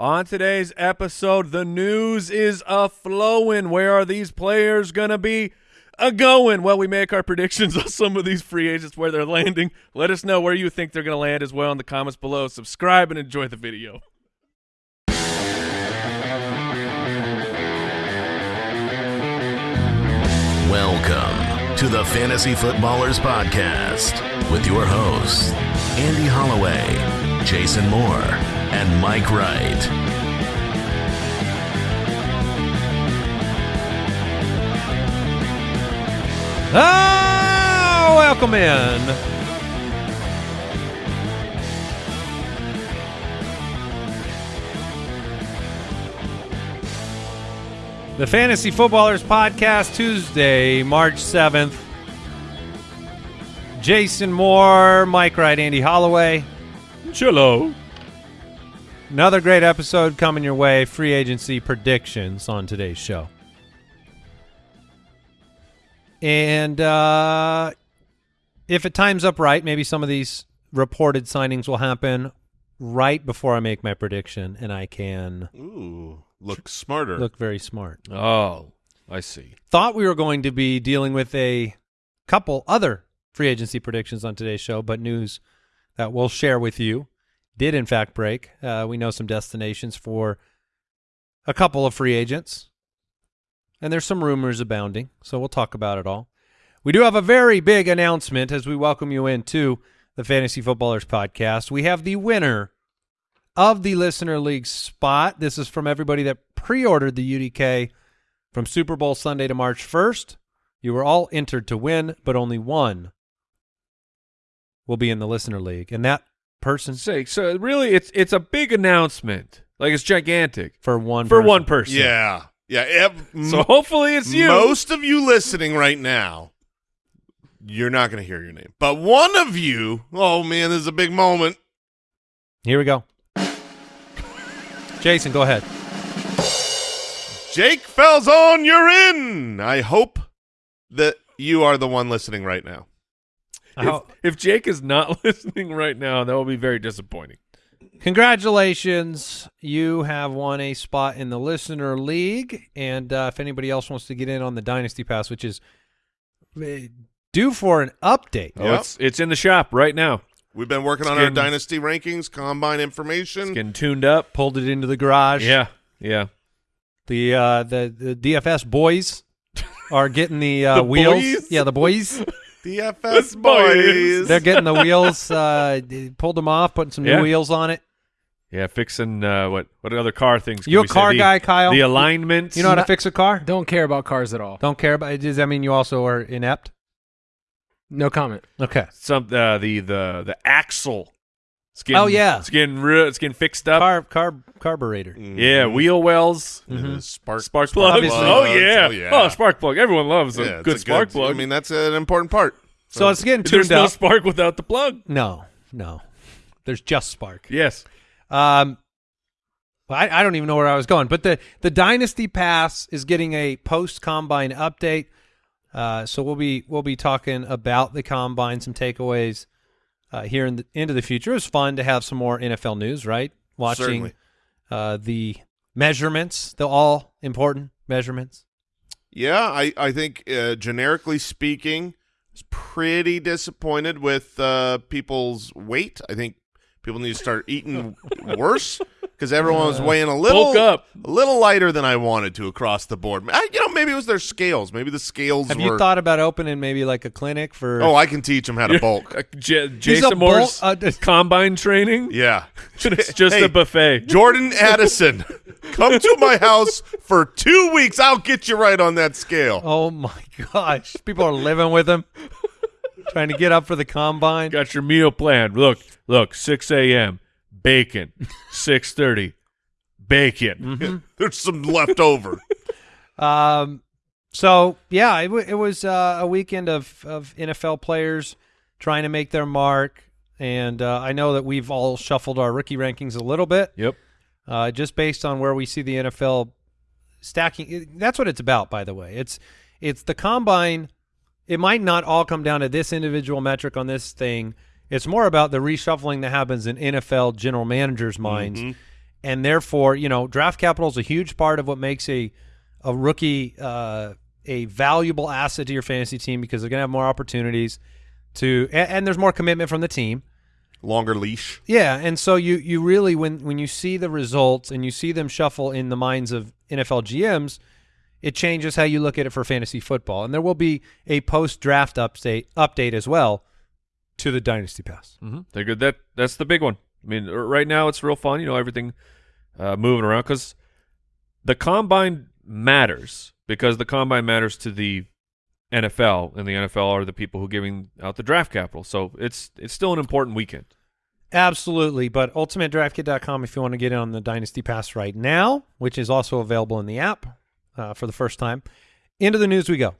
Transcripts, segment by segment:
On today's episode, the news is a flowing. Where are these players gonna be a going? Well, we make our predictions on some of these free agents where they're landing. Let us know where you think they're gonna land as well in the comments below. Subscribe and enjoy the video. Welcome to the Fantasy Footballers Podcast with your hosts, Andy Holloway, Jason Moore, and Mike Wright. Ah, welcome in. The Fantasy Footballers Podcast, Tuesday, March 7th. Jason Moore, Mike Wright, Andy Holloway. Cello. Another great episode coming your way. Free agency predictions on today's show. And uh, if it times up right, maybe some of these reported signings will happen right before I make my prediction, and I can Ooh, look smarter. look very smart. Oh, I see. Thought we were going to be dealing with a couple other free agency predictions on today's show, but news that we'll share with you did in fact break. Uh, we know some destinations for a couple of free agents, and there's some rumors abounding, so we'll talk about it all. We do have a very big announcement as we welcome you into the Fantasy Footballers podcast. We have the winner of the Listener League spot. This is from everybody that pre-ordered the UDK from Super Bowl Sunday to March 1st. You were all entered to win, but only one will be in the Listener League, and that person Sake. So really, it's it's a big announcement. Like it's gigantic for one for person. one person. yeah, yeah. ev- So hopefully it's you. Most of you listening right now, you're not going to hear your name, but one of you, oh man, this is a big moment. Here we go. Jason, go ahead. Jake Falzon, you're in. I hope that you are the one listening right now. I If, if Jake is not listening right now, that will be very disappointing. Congratulations. You have won a spot in the Listener League. And uh, if anybody else wants to get in on the Dynasty Pass, which is uh, due for an update. Oh, Yep. it's it's in the shop right now. We've been working It's on our dynasty rankings, combine It's information. getting tuned up. Pulled it into the garage. Yeah, yeah. The uh, the the DFS boys are getting the, uh, The wheels. boys? Yeah, the boys. DFS boys. boys. They're getting the wheels. Uh, pulled them off, putting some new wheels on it. Yeah, fixing uh, what what other car things? can You a we say? car The- guy, Kyle? The alignment. You know how to fix a car? Don't care about cars at all. Don't care about. Does that mean you also are inept? No comment. Okay. some uh, the the the axle. It's getting, Oh, yeah. it's getting real. It's getting fixed up. Car car carburetor. Yeah, Mhm. wheel wells, It Mhm. Spark, spark plugs. Obviously. Oh yeah. Oh, yeah. Oh, spark plug. Everyone loves a Yeah, it's good a spark plug. I mean, that's an important part. So it's getting tuned There's tuned no spark without the plug. no, no. There's just spark. Yes. Um, well, I, I don't even know where I was going, but the the Dynasty Pass is getting a post combine update. Uh, so we'll be we'll be talking about the combine, some takeaways uh, here in the, into the future. It was fun to have some more NFL news, right? Watching uh, the measurements, the all important measurements. Yeah, I, I think uh, generically speaking, I was pretty disappointed with uh, people's weight. I think people need to start eating worse because everyone was weighing a little up. a little lighter than I wanted to across the board. I, you know, maybe it was their scales. Maybe the scales Have were. you thought about opening maybe like a clinic for? oh, I can teach them how to bulk. J- Jason Moore's bulk- uh, combine training. Yeah, it's just Hey, a buffet. Jordan Addison, come to my house for two weeks. I'll get you right on that scale. Oh my gosh! People are living with him, trying to get up for the combine. Got your meal planned. Look, look. 6 a.m. Bacon. 6:30. Bacon. Mm-hmm. There's some left over. Um, so yeah, it, w- it was uh, a weekend of of NFL players trying to make their mark, and uh, I know that we've all shuffled our rookie rankings a little bit, Yep. uh, just based on where we see the NFL stacking. That's what it's about, by the way. It's it's the combine. It might not all come down to this individual metric on this thing. It's more about the reshuffling that happens in NFL general managers' minds. and therefore, you know, draft capital is a huge part of what makes a a rookie uh, a valuable asset to your fantasy team because they're going to have more opportunities to, and, and there's more commitment from the team. Longer leash. Yeah, and so you you really when when you see the results and you see them shuffle in the minds of NFL GMs, it changes how you look at it for fantasy football. And there will be a post draft update update as well to the Dynasty Pass. Mm-hmm. They're good. That that's the big one. I mean, right now it's real fun. You know, everything uh, moving around because the combine matters because the combine matters to the NFL, and the NFL are the people who are giving out the draft capital. So it's it's still an important weekend. Absolutely, but ultimatedraftkit.com if you want to get in on the Dynasty Pass right now, which is also available in the app uh, for the first time. Into the news we go.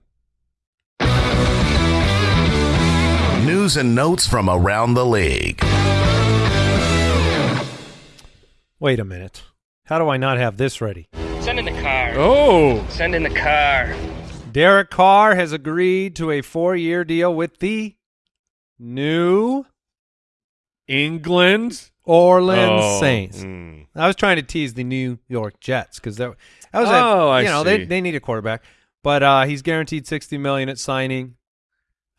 News and notes from around the league. Wait a minute. How do I not have this ready? Send in the car. Oh, Send in the car. Derek Carr has agreed to a four-year deal with the new England. Orleans Oh. Saints. Mm. I was trying to tease the New York Jets because that, that was Oh, a, I you know see. they they need a quarterback, but uh, he's guaranteed sixty million at signing.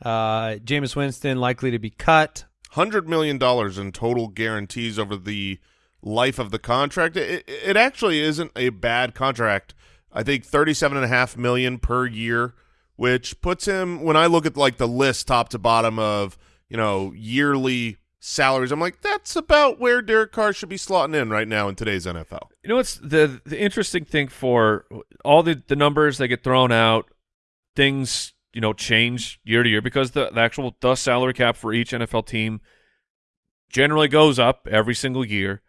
Uh, Jameis Winston likely to be cut. hundred million dollars in total guarantees over the life of the contract. It, it actually isn't a bad contract. I think thirty-seven and a half million per year, which puts him. When I look at like the list top to bottom of you know yearly salaries, I'm like that's about where Derek Carr should be slotting in right now in today's NFL. You know what's the the interesting thing for all the the numbers that get thrown out, things you know change year to year because the, the actual the salary cap for each NFL team generally goes up every single year.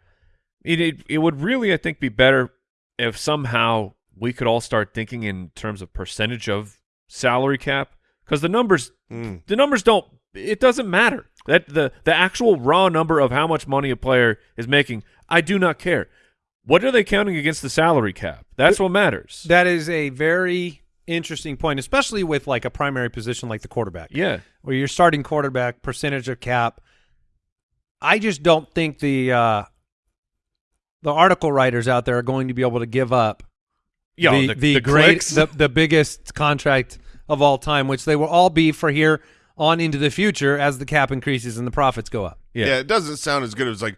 It, it it would really I think be better if somehow we could all start thinking in terms of percentage of salary cap because the numbers Mm. the numbers don't it doesn't matter that the the actual raw number of how much money a player is making i do not care what are they counting against the salary cap that's what matters That is a very interesting point, especially with like a primary position like the quarterback. yeah where you're starting quarterback percentage of cap. I just don't think the uh, the article writers out there are going to be able to give up yeah the, the, the, the great the, the biggest contract of all time, which they will all be for here on into the future as the cap increases and the profits go up. yeah. Yeah. it doesn't sound as good as like,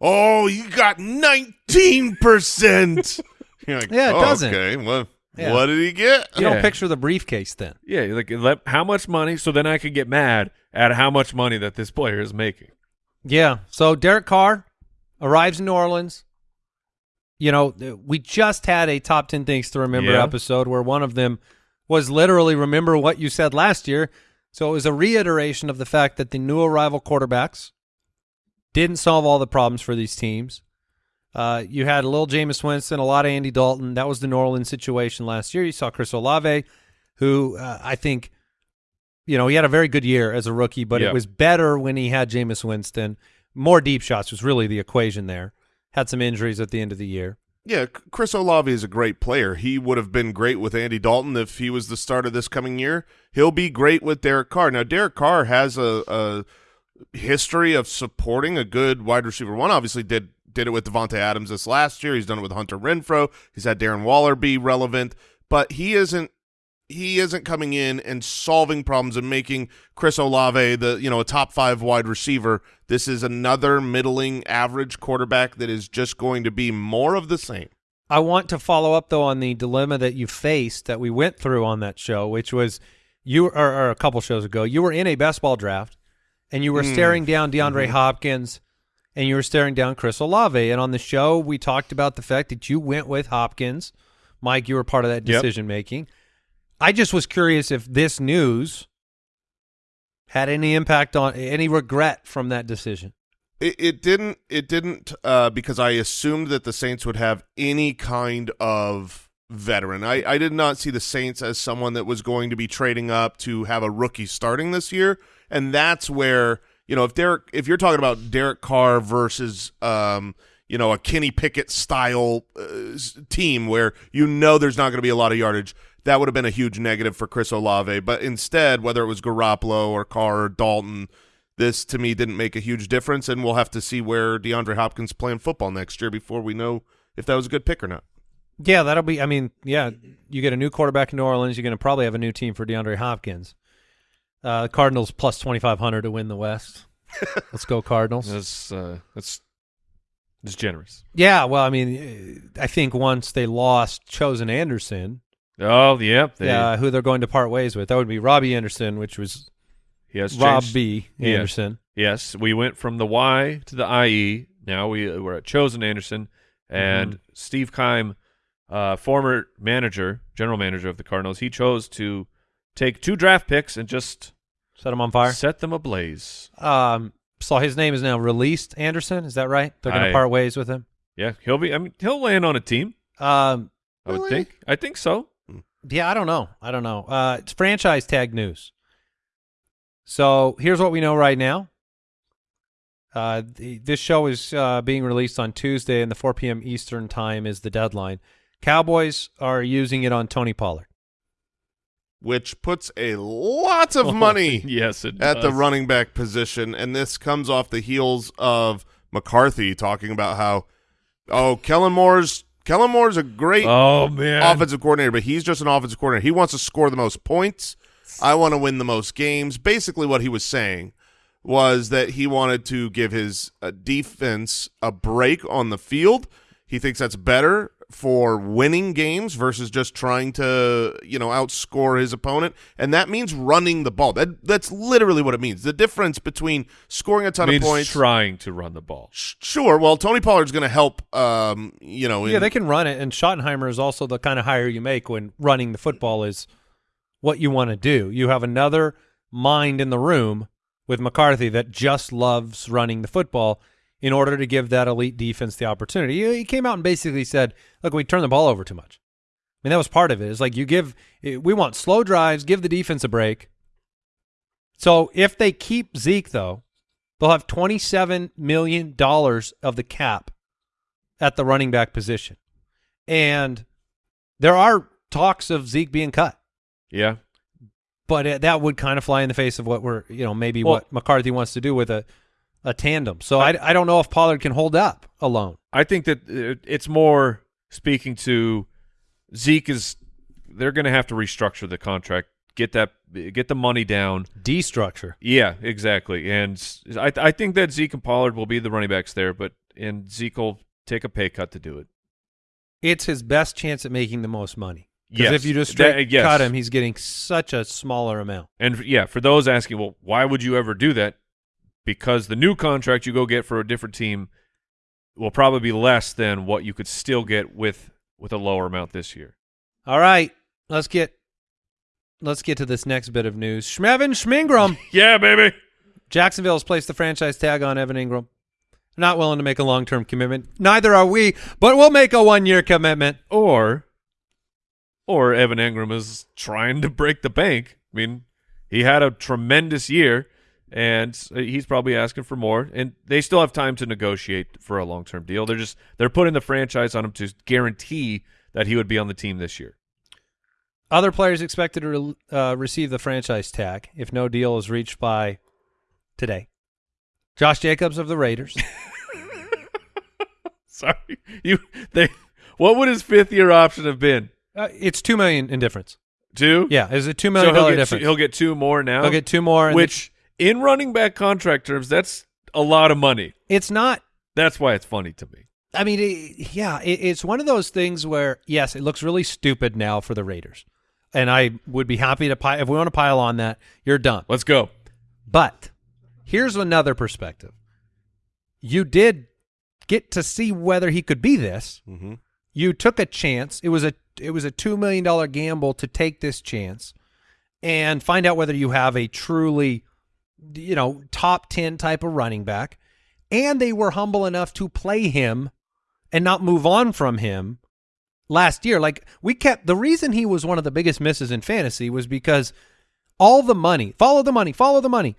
oh, you got nineteen percent. You're like, Yeah, it "Oh, doesn't." Okay, well, Yeah. what did he get? You Yeah. don't picture the briefcase then. yeah like let, how much money so then i could get mad at how much money that this player is making Yeah. So Derek Carr arrives in New Orleans. You know, we just had a top 10 things to remember Yeah. episode where one of them was literally remember what you said last year. So it was a reiteration of the fact that the new arrival quarterbacks didn't solve all the problems for these teams. Uh, you had a little Jameis Winston, a lot of Andy Dalton. That was the New Orleans situation last year. You saw Chris Olave, who uh, I think, you know, he had a very good year as a rookie, but Yeah. it was better when he had Jameis Winston. More deep shots was really the equation there. Had some injuries at the end of the year. Yeah, Chris Olave is a great player. He would have been great with Andy Dalton if he was the starter this coming year. He'll be great with Derek Carr. Now, Derek Carr has a, a history of supporting a good wide receiver. One obviously did did it with Davante Adams this last year. He's done it with Hunter Renfrow. He's had Darren Waller be relevant, but he isn't he isn't coming in and solving problems and making Chris Olave the you know a top five wide receiver. This is another middling average quarterback that is just going to be more of the same. I want to follow up though on the dilemma that you faced that we went through on that show, which was you or, or a couple shows ago. You were in a best ball draft, and you were Mm. staring down DeAndre Mm-hmm. Hopkins, and you were staring down Chris Olave. And on the show, we talked about the fact that you went with Hopkins. Mike, you were part of that decision making. I just was curious if this news had any impact on any regret from that decision. It, it didn't. It didn't uh, because I assumed that the Saints would have any kind of veteran. I, I did not see the Saints as someone that was going to be trading up to have a rookie starting this year, and that's where you know if Derek, if you're talking about Derek Carr versus um, you know a Kenny Pickett style uh, team where you know there's not going to be a lot of yardage. That would have been a huge negative for Chris Olave, but instead, whether it was Garoppolo or Carr or Dalton, this to me didn't make a huge difference, and we'll have to see where DeAndre Hopkins playing football next year before we know if that was a good pick or not. Yeah, that'll be. I mean, yeah, you get a new quarterback in New Orleans. You're going to probably have a new team for DeAndre Hopkins. Uh, Cardinals plus twenty five hundred to win the West. Let's go Cardinals. That's uh, that's that's generous. Yeah, well, I mean, uh, I think once they lost Chosen Anderson, Oh, yep. They, yeah, who they're going to part ways with, that would be Robbie Anderson, which was yes, Rob changed- B. Anderson. Yes, we went from the Y to the IE. Now we we're at Chosen Anderson and Mm-hmm. Steve Keim, uh, former manager, general manager of the Cardinals. He chose to take two draft picks and just Set them on fire. set them ablaze. Um, so his name is now released. Anderson, is that right? They're going to part ways with him. Yeah, he'll be. I mean, he'll land on a team. Um, I would Really? think. I think so. Yeah, I don't know. I don't know. Uh, it's franchise tag news. So here's what we know right now. Uh, the, this show is uh, being released on Tuesday, and the 4 p.m. Eastern time is the deadline. Cowboys are using it on Tony Pollard. Which puts a lot of money yes, it at the running back position, and this comes off the heels of McCarthy talking about how, oh, Kellen Moore's Kellen Moore's a great Oh man, offensive coordinator, but he's just an offensive coordinator. He wants to score the most points. I want to win the most games. Basically, what he was saying was that he wanted to give his uh, defense a break on the field. He thinks that's better for winning games versus just trying to, you know, outscore his opponent, and that means running the ball. That that's literally what it means. The difference between scoring a ton means of points. trying to run the ball. Sure. Well, Tony Pollard's going to help. Um, you know, yeah, in- they can run it, and Schottenheimer is also the kind of hire you make when running the football is what you want to do. You have another mind in the room with McCarthy that just loves running the football in order to give that elite defense the opportunity. He, came out and basically said, "Look, we turn the ball over too much." I mean, that was part of it. It's like you give we want slow drives, give the defense a break. So if they keep Zeke though, they'll have twenty seven million dollars of the cap at the running back position. And there are talks of Zeke being cut, Yeah, but uh, that would kind of fly in the face of what we're, you know, maybe Well- what McCarthy wants to do with a, a tandem. So I, I don't know if Pollard can hold up alone. I think that it's more speaking to Zeke is they're going to have to restructure the contract, get that get the money down. Destructure. Yeah, exactly. And I I think that Zeke and Pollard will be the running backs there, but and Zeke will take a pay cut to do it. It's his best chance at making the most money. Because Yes. if you just That- yes. cut him, he's getting such a smaller amount. And yeah, for those asking, well, why would you ever do that? Because the new contract you go get for a different team will probably be less than what you could still get with with a lower amount this year. All right, let's get let's get to this next bit of news. Schmevin Schmingram. Yeah, baby. Jacksonville has placed the franchise tag on Evan Engram. Not willing to make a long term commitment. Neither are we, but we'll make a one year commitment. Or or Evan Engram is trying to break the bank. I mean, he had a tremendous year and he's probably asking for more and they still have time to negotiate for a long-term deal. They're just they're putting the franchise on him to guarantee that he would be on the team this year. Other players expected to re- uh, receive the franchise tag if no deal is reached by today. Josh Jacobs of the Raiders. Sorry. You they what would his fifth year option have been? uh, it's two million in difference. Two? Yeah, it's a two So he'll dollar get, difference. two, he'll get two more now. He'll get two more. which in running back contract terms, that's a lot of money. it's not That's why it's funny to me. I mean, it, yeah, it, it's one of those things where yes, it looks really stupid now for the Raiders, and I would be happy to pi- if we want to pile on that. You're done. Let's go. But here's another perspective. You did get to see whether he could be this. Mm-hmm. You took a chance. It was a it was a two million dollar gamble to take this chance and find out whether you have a truly, you know, top ten type of running back. And they were humble enough to play him and not move on from him last year. Like we kept the reason he was one of the biggest misses in fantasy was because all the money, follow the money, follow the money,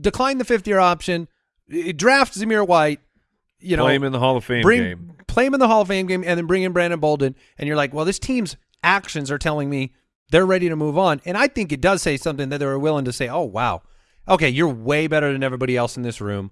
decline the fifth year option, eh, draft Zamir White, you know, Play him in the Hall of Fame bring game. play him in the Hall of Fame game, and then bring in Brandon Bolden, and you're like, well, this team's actions are telling me they're ready to move on, and I think it does say something that they were willing to say, oh wow, okay, you're way better than everybody else in this room.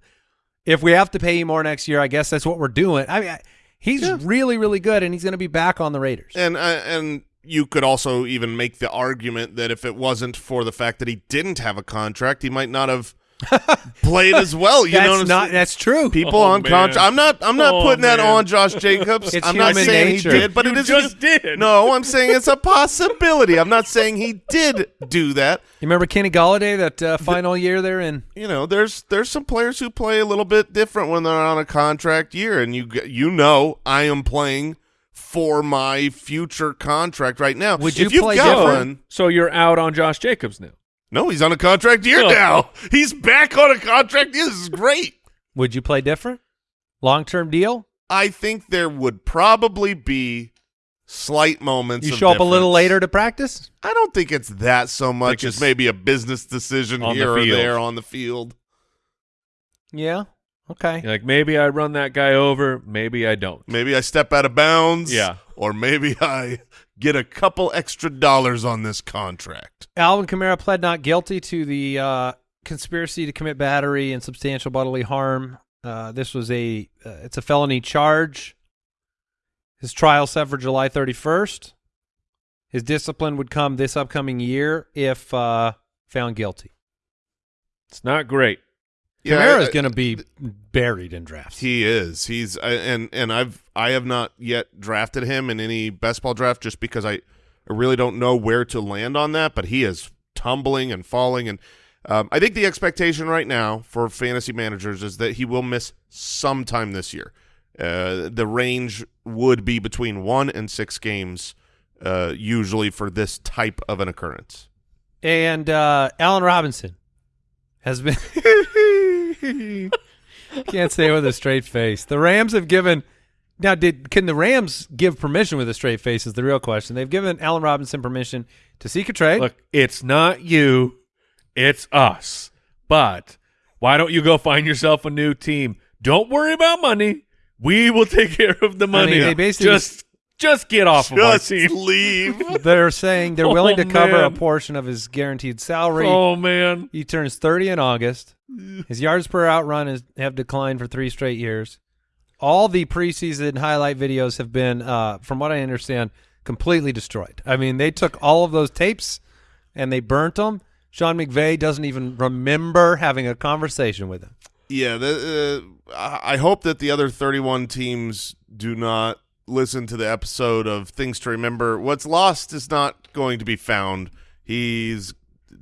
If we have to pay you more next year, I guess that's what we're doing. I mean, I, he's really, really good, and he's going to be back on the Raiders. And uh, and you could also even make the argument that if it wasn't for the fact that he didn't have a contract, he might not have played as well. You that's know, what I'm not that's true. people Oh, on man. contract. I'm not. I'm not Oh, putting that man. on Josh Jacobs. It's I'm not human saying nature. he did, but You it is just did. No, I'm saying it's a possibility. I'm not saying he did do that. You remember Kenny Golladay that uh, final year there in You know, there's there's some players who play a little bit different when they're on a contract year, and you g- you know I am playing for my future contract right now. Would If you you've play got different? one- So you're out on Josh Jacobs now. No, he's on a contract year Oh. now. He's back on a contract. Year. This is great. Would you play different? Long term deal? I think there would probably be slight moments. You of show up a little later to practice? I don't think it's that so much it's as maybe a business decision on the here or there on the field. Yeah. Okay. You're like maybe I run that guy over, maybe I don't. Maybe I step out of bounds. Yeah. Or maybe I get a couple extra dollars on this contract. Alvin Kamara pled not guilty to the uh, conspiracy to commit battery and substantial bodily harm. Uh, this was a uh, it's a felony charge. His trial set for July 31st. His discipline would come this upcoming year if uh, found guilty. It's not great. Kamara is going to be buried in drafts. He is. He's and and I've I have not yet drafted him in any best ball draft just because I, I really don't know where to land on that. But he is tumbling and falling, and um, I think the expectation right now for fantasy managers is that he will miss sometime this year. Uh, the range would be between one and six games, uh, usually for this type of an occurrence. And uh, Allen Robinson has been can't say it with a straight face. The Rams have given now. Did can the Rams give permission with a straight face? Is the real question. They've given Allen Robinson permission to seek a trade. Look, it's not you, it's us. But why don't you go find yourself a new team? Don't worry about money. We will take care of the money. they basically just just get off of our team. leave. They're saying they're willing to Oh, cover a portion of his guaranteed salary. Oh man. He turns 30 in August. His yards per outrun is, have declined for three straight years. All the preseason highlight videos have been, uh, from what I understand, completely destroyed. I mean, they took all of those tapes and they burnt them. Sean McVay doesn't even remember having a conversation with him. Yeah, the, uh, I I hope that the other 31 teams do not listen to the episode of Things to Remember. What's lost is not going to be found. He's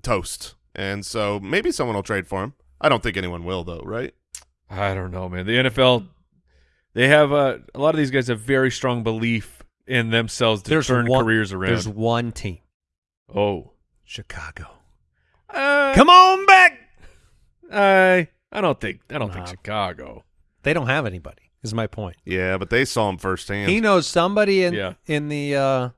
toast. And so maybe someone will trade for him. I don't think anyone will, though, right? I don't know, man. The NFL, they have uh, a lot of these guys have very strong belief in themselves to turn one, careers around. There's one team, oh, Chicago. uh, Come on back. I I don't think I don't think Chicago. They don't have anybody. Is my point. Yeah, but they saw him firsthand. He knows somebody in Yeah. in the uh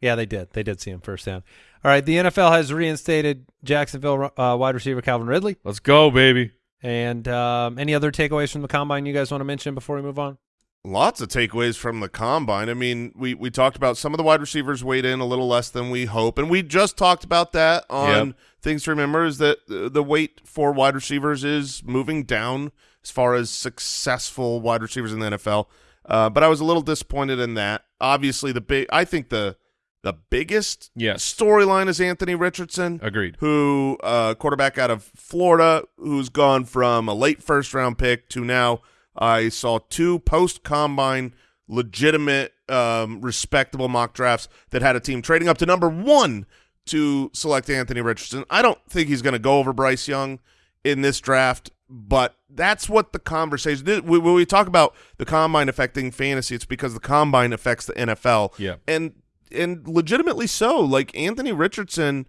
yeah they did they did see him firsthand. All right, the NFL has reinstated Jacksonville uh, wide receiver Calvin Ridley. Let's go, baby. And um, any other takeaways from the combine you guys want to mention before we move on? Lots of takeaways from the combine. I mean, we, we talked about some of the wide receivers weighed in a little less than we hope, and we just talked about that on Yep. things to remember is that the weight for wide receivers is moving down as far as successful wide receivers in the NFL. Uh, but I was a little disappointed in that. Obviously, the big I think the the biggest Yes. storyline is Anthony Richardson Agreed. who uh, quarterback out of Florida, who's gone from a late first round pick to now I saw two post combine legitimate, um, respectable mock drafts that had a team trading up to number one to select Anthony Richardson. I don't think he's going to go over Bryce Young in this draft, but that's what the conversation. When we talk about the combine affecting fantasy, it's because the combine affects the NFL. Yeah. and and legitimately so. Like Anthony Richardson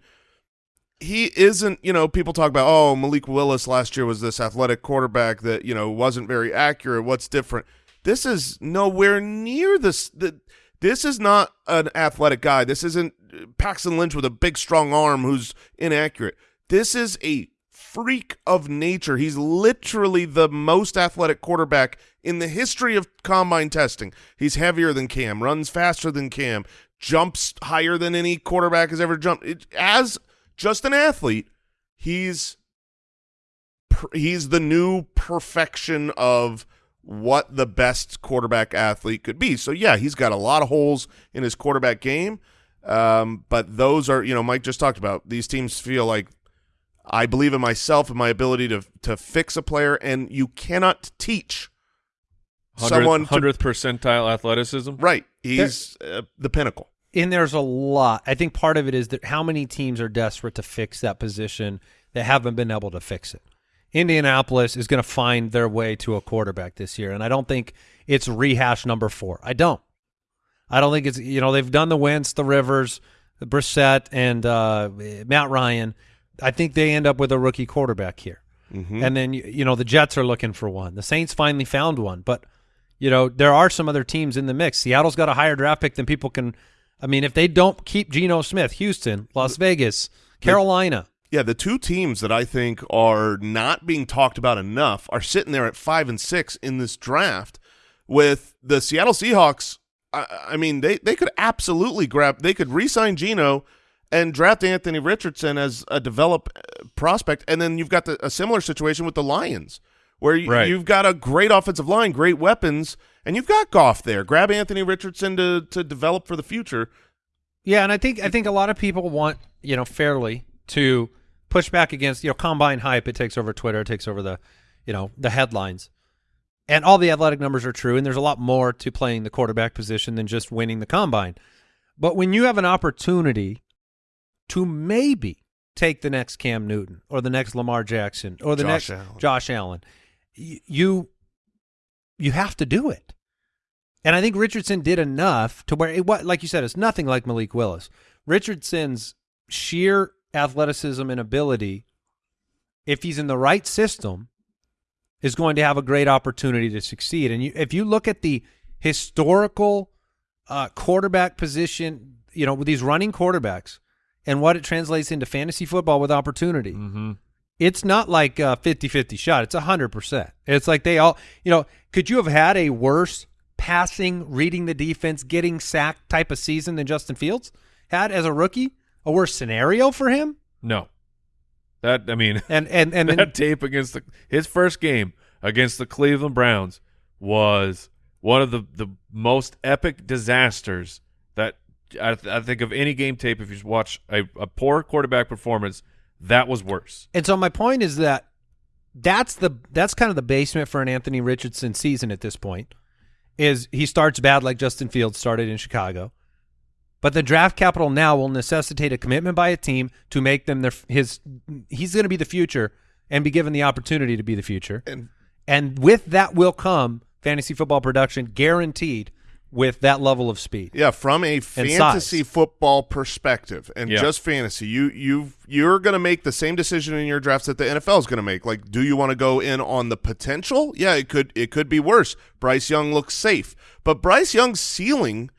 he isn't, you know, people talk about, oh, Malik Willis last year was this athletic quarterback that, you know, wasn't very accurate. What's different? This is nowhere near this. The, this is not an athletic guy. This isn't uh, Paxton Lynch with a big, strong arm who's inaccurate. This is a freak of nature. He's literally the most athletic quarterback in the history of combine testing. He's heavier than Cam, runs faster than Cam, jumps higher than any quarterback has ever jumped. It, as just an athlete, he's he's the new perfection of what the best quarterback athlete could be. So yeah, he's got a lot of holes in his quarterback game. Um, but those are, you know, Mike just talked about. These teams feel like I believe in myself and my ability to to fix a player, and you cannot teach someone hundredth percentile athleticism. right. He's uh, the pinnacle. and there's a lot. I think part of it is that how many teams are desperate to fix that position that haven't been able to fix it. Indianapolis is going to find their way to a quarterback this year, and I don't think it's rehash number four. I don't. I don't think it's you know they've done the Wentz, the Rivers, the Brissett, and uh, Matt Ryan. I think they end up with a rookie quarterback here, mm-hmm. and then you, know the Jets are looking for one. The Saints finally found one, but you know there are some other teams in the mix. Seattle's got a higher draft pick than people can. I mean, if they don't keep Geno Smith, Houston, Las Vegas, Carolina, Yeah, the two teams that I think are not being talked about enough are sitting there at five and six in this draft. With the Seattle Seahawks, I, I mean, they they could absolutely grab. They could re-sign Geno and draft Anthony Richardson as a develop uh, prospect, and then you've got the, a similar situation with the Lions, where you, Right. you've got a great offensive line, great weapons, and you've got Goff there. Grab Anthony Richardson to to develop for the future. Yeah, and I think I think a lot of people want you know fairly to push back against you know combine hype. It takes over Twitter. It takes over the you know the headlines, and all the athletic numbers are true. And there's a lot more to playing the quarterback position than just winning the combine. But when you have an opportunity to maybe take the next Cam Newton or the next Lamar Jackson or the Josh next Allen. Josh Allen, you you have to do it. And I think Richardson did enough to where it what like you said, it's nothing like Malik Willis. Richardson's sheer athleticism and ability, if he's in the right system, is going to have a great opportunity to succeed. And you, if you look at the historical uh, quarterback position, you know, with these running quarterbacks and what it translates into fantasy football with opportunity, Mm-hmm. it's not like a 50-50 shot. It's 100%. It's like they all, you know, could you have had a worse passing, reading the defense, getting sacked type of season than Justin Fields had as a rookie? A worse scenario for him? No, that I mean And and and that then, tape against the his first game against the Cleveland Browns was one of the the most epic disasters I, th- I think of any game tape. If you watch a, a poor quarterback performance, that was worse. and so my point is that that's the that's kind of the basement for an Anthony Richardson season at this point. Is he starts bad like Justin Fields started in Chicago. But the draft capital now will necessitate a commitment by a team to make them their his. He's going to be the future and be given the opportunity to be the future. And And with that will come fantasy football production guaranteed with that level of speed. Yeah, from a fantasy football perspective and Yeah. just fantasy, you you you're going to make the same decision in your drafts that the NFL is going to make. Like, do you want to go in on the potential? Yeah, it could it could be worse. Bryce Young looks safe, but Bryce Young's ceiling.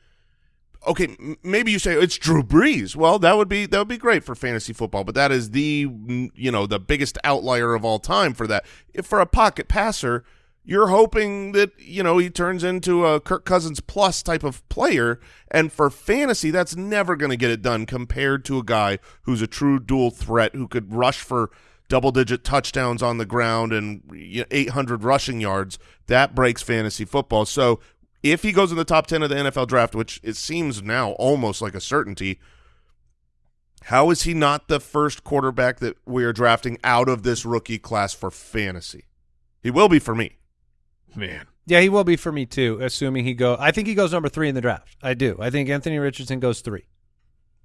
Okay, maybe you say it's Drew Brees. Well, that would be that would be great for fantasy football, but that is the you know the biggest outlier of all time for that. If for a pocket passer, you're hoping that you know he turns into a Kirk Cousins plus type of player, and for fantasy, that's never going to get it done compared to a guy who's a true dual threat who could rush for double-digit touchdowns on the ground and 800 rushing yards. That breaks fantasy football. So if he goes in the top 10 of the NFL draft, which it seems now almost like a certainty, how is he not the first quarterback that we are drafting out of this rookie class for fantasy? He will be for me. Man, Yeah, he will be for me too, assuming he go. I think he goes number three in the draft. I do. I think Anthony Richardson goes three.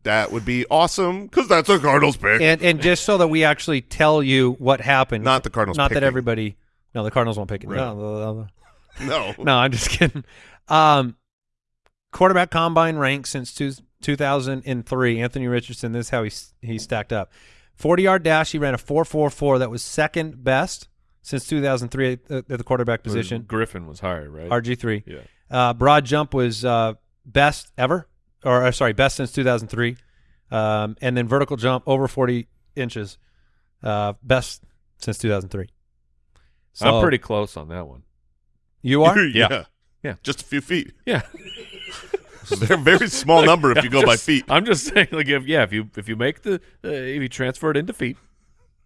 That would be awesome because that's a Cardinals pick. And and just so that we actually tell you what happened, Not the Cardinals Not that everybody. No, the Cardinals won't pick it. Right. No, no, no, I'm just kidding. Um, quarterback combine rank since two, 2003. Anthony Richardson. This is how he he stacked up. 40 yard dash. He ran a 4.44. That was second best since 2003 at the, at the quarterback position. Griffin was higher, right? RG three. yeah. Uh, broad jump was uh, best ever, or uh, sorry, best since 2003. Um, and then vertical jump over 40 inches, uh, best since 2003. So I'm pretty close on that one. You are? yeah. Yeah. Just a few feet. Yeah, They're a very small number if you go by feet. I'm just saying, like, if yeah, if you if you make the uh, if you transfer it into feet,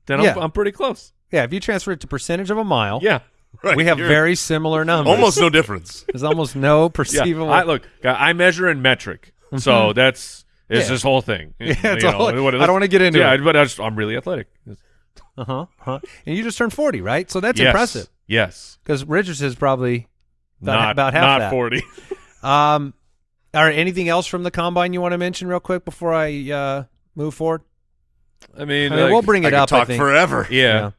then I'm, Yeah. I'm pretty close. Yeah, if you transfer it to percentage of a mile, Yeah. Right, we have you're- very similar numbers. almost no difference. There's almost no Yeah. perceivable. I, look, I measure in metric. So that's it's Yeah. this whole thing. Yeah, it's You all- know, what- I don't wanna get into yeah, it. but I just, I'm really athletic. uh-huh, uh-huh. And you just turned 40, right? So that's yes. impressive. Yes. Because Richards is probably about, not about half not that. 40. Um, all right, anything else from the combine you want to mention real quick before I uh, move forward? I mean, I mean, like, we'll bring it could up. I talk forever. Yeah. Yeah.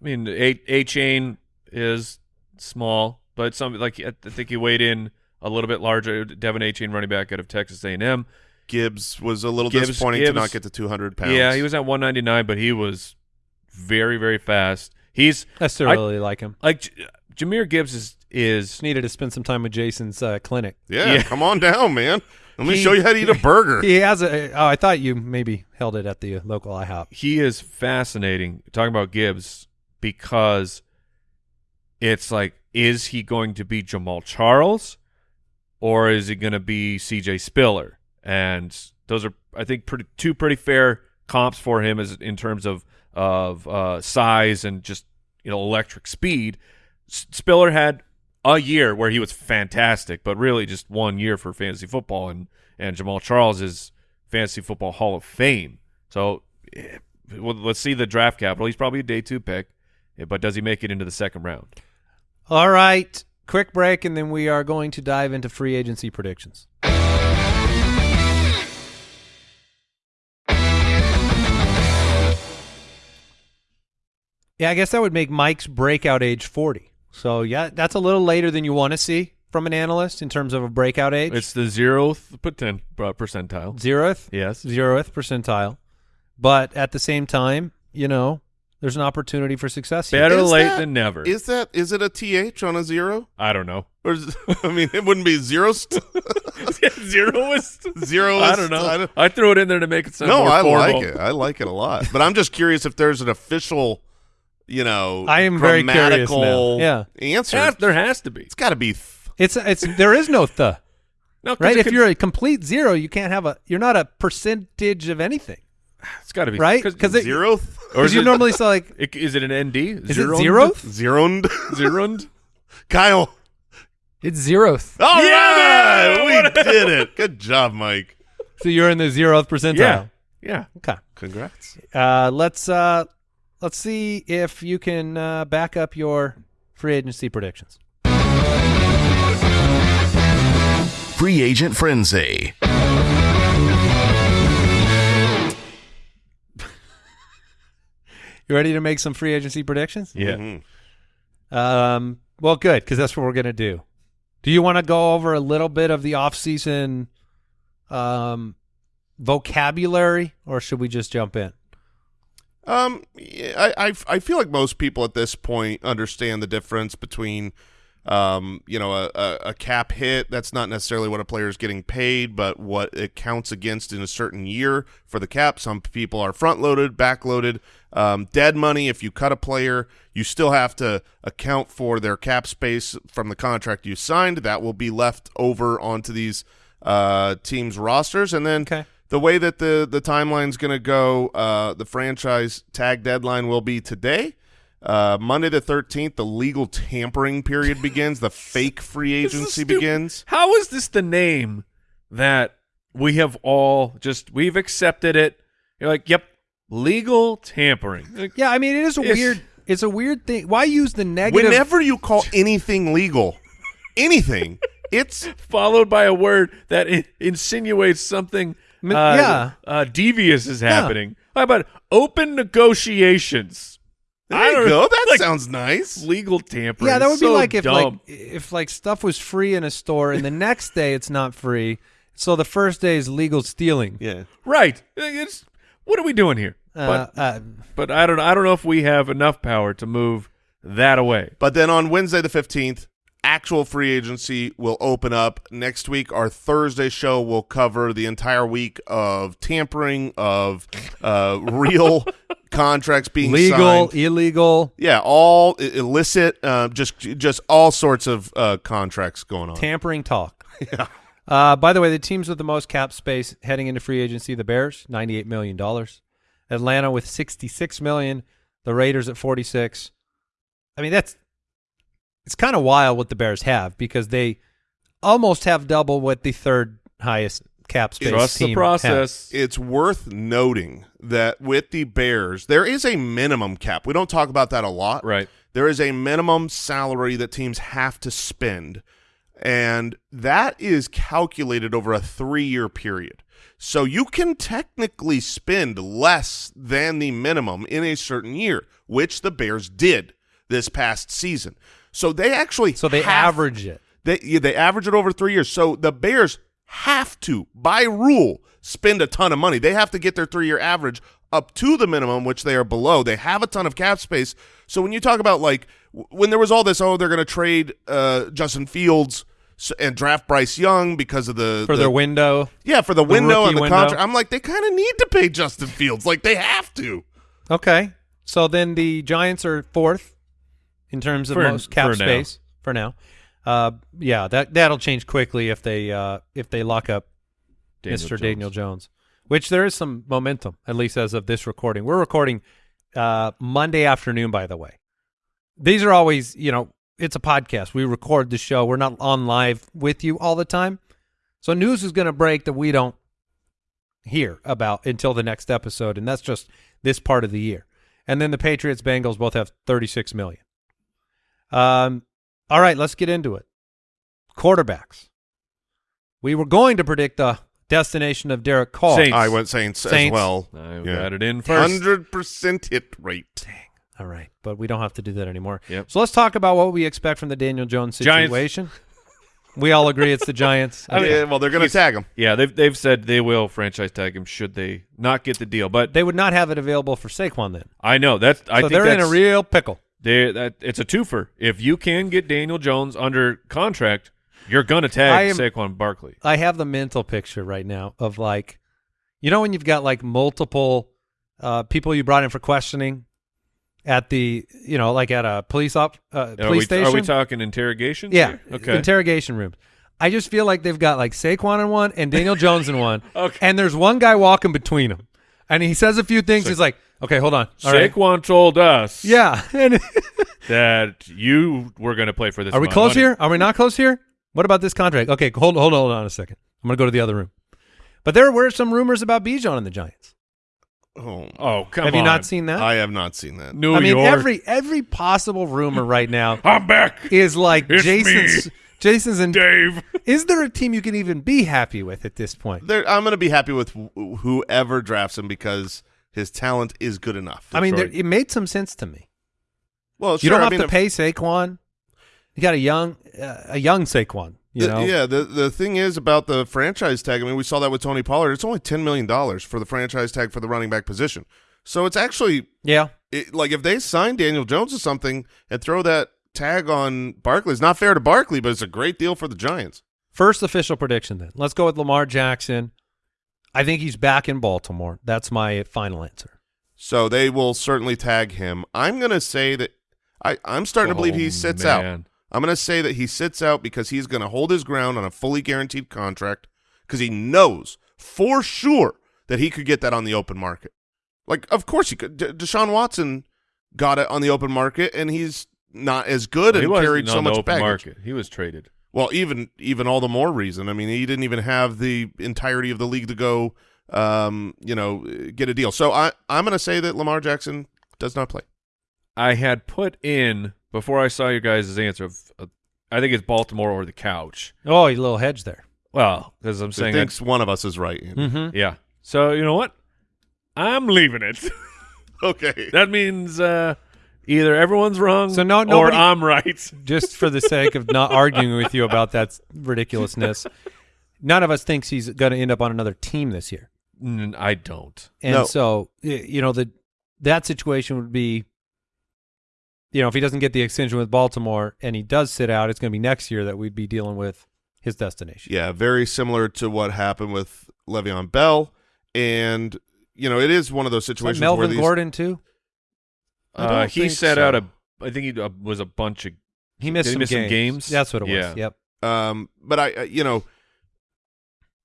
I mean, A Achane is small, but some like I think he weighed in a little bit larger. De'Von Achane running back out of Texas A&M. Gibbs was a little Gibbs- disappointing to not get to 200 pounds. Yeah, he was at 199, but he was very very fast. He's I still I- really like him. like J- Jahmyr Gibbs is is Just needed to spend some time with Jason's uh, clinic. Yeah, Yeah. come on down, man. Let me He- show you how to eat a burger. He has a. Oh, I thought you maybe held it at the uh, local IHOP. he is fascinating talking about Gibbs because it's like is he going to be Jamaal Charles or is he going to be CJ Spiller? And those are I think pretty two pretty fair comps for him as in terms of of uh, size and just you know electric speed. S- Spiller had a year where he was fantastic but really just one year for fantasy football and and Jamaal Charles is fantasy football Hall of Fame. So eh, well, let's see the draft capital. He's probably a day two pick, but does he make it into the second round? All right, quick break, and then we are going to dive into free agency predictions. Yeah, I guess that would make Mike's breakout age 40. So, yeah, that's a little later than you want to see from an analyst in terms of a breakout age. It's the zeroth uh, percentile. zeroth. Yes. Zeroth percentile. But at the same time, you know, there's an opportunity for success here. Better Is late that- than never. Is that is it a th on a zero? I don't know. Or is, I mean, it wouldn't be zero. St- Zeroist. zero. I don't know. I don't- I threw it in there to make it sound no, more I formal. like it. I like it a lot. But I'm just curious if there's an official, you know, I am very curious now. Yeah. answer. Has- there has to be. It's got to be. Th- It's it's there is no the No, 'cause right. it If could- you're a complete zero, you can't have a. You're not a percentage of anything, it's got to be right? Because zero. Or is you it, normally say like, it- is it an ND? is it zero? Zeroed. Zeroed? Kyle. It's zeroth. Oh Yeah! right, we did it. Good job, Mike. So you're in the zeroth percentile. Yeah. Yeah. Okay. Congrats. Uh, let's uh, let's see if you can uh, back up your free agency predictions. Free Agent Frenzy. You ready to make some free agency predictions? Yeah. Mhm. Um, well, good because that's what we're gonna do. Do you want to go over a little bit of the off-season um, vocabulary, or should we just jump in? Um, I, I I feel like most people at this point understand the difference between, um, you know, a, a, a cap hit. That's not necessarily what a player is getting paid, but what it counts against in a certain year for the cap. Some people are front loaded, back loaded. Um, dead money. If you cut a player, you still have to account for their cap space from the contract you signed. That will be left over onto these uh, teams' rosters, and then Okay. the way that the the timeline's going to go, uh, the franchise tag deadline will be today. Uh, Monday the 13th, the legal tampering period begins. The fake free agency begins. How is this the name that we have all just we've accepted it? You're like, yep, legal tampering. Yeah, I mean it is a It's- weird. It's a weird thing. Why use the negative? Whenever you call anything legal, anything, it's followed by a word that in- insinuates something uh, yeah. uh, devious is happening. How about open negotiations? there I don't- go. That like, sounds nice. legal tampering. yeah, that would be like if like if like stuff was free in a store and the next day it's not free. So the first day is legal stealing. Yeah. right. It's, what are we doing here? Uh, but uh, but I don't I don't know if we have enough power to move that away. But then on Wednesday the 15th, actual free agency will open up. Next week, our Thursday show will cover the entire week of tampering, of uh, real contracts being legal, signed. illegal, Yeah, all illicit, uh, just just all sorts of uh, contracts going on. tampering talk. Yeah. Uh, by the way, the teams with the most cap space heading into free agency: the Bears, ninety-eight million dollars; Atlanta with sixty-six million; the Raiders at 46. I mean, that's it's kind of wild what the Bears have because they almost have double what the third highest cap space Trust team the has. process. It's worth noting that with the Bears, there is a minimum cap. We don't talk about that a lot. Right. There is a minimum salary that teams have to spend, and that is calculated over a three-year period. So you can technically spend less than the minimum in a certain year, which the Bears did this past season. So they actually So they have- average it. they yeah, they average it over three years. So the Bears have to, by rule, spend a ton of money. They have to get their three year average up to the minimum, which they are below. They have a ton of cap space. So when you talk about like when there was all this, oh, they're going to trade uh, Justin Fields s- and draft Bryce Young because of the for the, their window. yeah for the, window rookie and the window. contract. I'm like they kind of need to pay Justin Fields. Like they have to. Okay. So then the Giants are fourth in terms of For- most cap for now. space for now. Uh, yeah, that that'll change quickly if they uh, if they lock up Daniel Mr. Jones. Daniel Jones, which there is some momentum at least as of this recording. We're recording uh, Monday afternoon, by the way. These are always, you know, it's a podcast. We record the show. We're not on live with you all the time, so news is going to break that we don't hear about until the next episode, and that's just this part of the year. And then the Patriots Bengals both have 36 million. Um, all right, let's get into it. Quarterbacks. We were going to predict the destination of Derek Carr. Saints. I went Saints, as well. I Yeah. got it in first. Hundred percent hit rate. All right, but we don't have to do that anymore. Yep. So let's talk about what we expect from the Daniel Jones Giants. situation. we all agree it's the Giants. I mean, yeah, well, they're going to tag him. Yeah, they've they've said they will franchise tag him should they not get the deal. But they would not have it available for Saquon then. I know that's I so think they're in a real pickle. they that it's a twofer. If you can get Daniel Jones under contract, you're gonna tag am- Saquon Barkley. I have the mental picture right now of like, you know, when you've got like multiple uh, people you brought in for questioning at the, you know, like at a police op, uh, Are police we, station. are we talking interrogation? Yeah. here? Okay. Interrogation rooms. I just feel like they've got like Saquon in one and Daniel Jones in one. Okay. And there's one guy walking between them. And he says a few things. He's like, okay, hold on. All right. Saquon told us Yeah. And that you were going to play for this. are we close money. here? Are we not close here? What about this contract? Okay, hold hold hold on a second. I'm going to go to the other room. But there were some rumors about Bijan and the Giants. Oh, Oh, come on. Have on. you not seen that? I have not seen that. New I mean, York? every every possible rumor right now I'm back. is like It's Jason's me. Jason's and Dave. is there a team you can even be happy with at this point? There, I'm going to be happy with wh- whoever drafts him because his talent is good enough. I mean, there, it made some sense to me. well, you don't I have mean, to pay Saquon. You got a young uh, a young Saquon. You the- know, yeah. The the thing is about the franchise tag. I mean, we saw that with Tony Pollard. It's only ten million dollars for the franchise tag for the running back position. So it's actually yeah. it, like if they sign Daniel Jones or something and throw that tag on Barkley, it's not fair to Barkley, but it's a great deal for the Giants. First official prediction. Then let's go with Lamar Jackson. I think he's back in Baltimore. That's my final answer. So they will certainly tag him. I'm going to say that I, I'm starting to believe he Oh, sits out. I'm going to say that he sits out because he's going to hold his ground on a fully guaranteed contract because he knows for sure that he could get that on the open market. Like, of course he could. D- Deshaun Watson got it on the open market, and he's not as good he and carried so much baggage. market. He was traded. Well, even even all the more reason. I mean, he didn't even have the entirety of the league to go, um, you know, get a deal. So I I'm going to say that Lamar Jackson does not play. I had put in before I saw your guys' answer. Of, uh, I think it's Baltimore or the couch. Oh, a little hedge there. Well, because I'm saying thinks one of us is right. Mm-hmm. yeah. So you know what? I'm leaving it. Okay. that means uh, either everyone's wrong, So no- or I'm right. Just for the sake of not arguing with you about that ridiculousness, none of us thinks he's going to end up on another team this year. Mm, I don't. And No. so, you know, the that situation would be, you know, if he doesn't get the extension with Baltimore and he does sit out, it's going to be next year that we'd be dealing with his destination. Yeah, very similar to what happened with Le'Veon Bell, and you know, it is one of those Is that situations where Melvin these. Gordon too. Uh, he think set so. out a. I think he uh, was a bunch of. He missed, Did he some, miss some games. games? That's what it was. Yeah. Yep. Um, but I, uh, you know,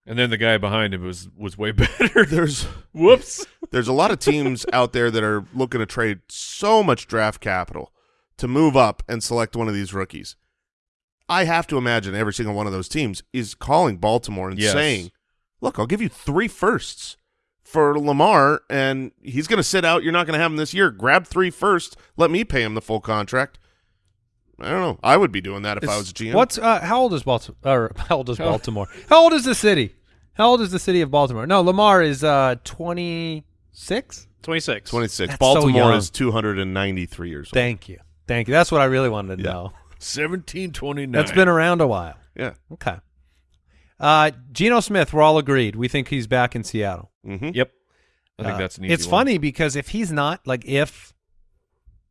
And then the guy behind him was was way better. There's Whoops. there's a lot of teams out there that are looking to trade so much draft capital to move up and select one of these rookies. I have to imagine every single one of those teams is calling Baltimore and Yes. saying, "Look, I'll give you three firsts for Lamar, and he's going to sit out. You're not going to have him this year. Grab three firsts. Let me pay him the full contract." I don't know. I would be doing that if I was a GM. What's uh, how old is Baltimore? Or how old is Baltimore? How old is the city? How old is the city of Baltimore? No, Lamar is uh 26. 26. 26. That's so Baltimore young. is 293 years old. Thank you, thank you. That's what I really wanted to Yeah. know. Seventeen twenty nine. That's been around a while. Yeah. Okay. Uh, Geno Smith, we're all agreed. We think he's back in Seattle. hmm Yep. I think Uh, that's an easy It's one. funny because if he's not, like, if,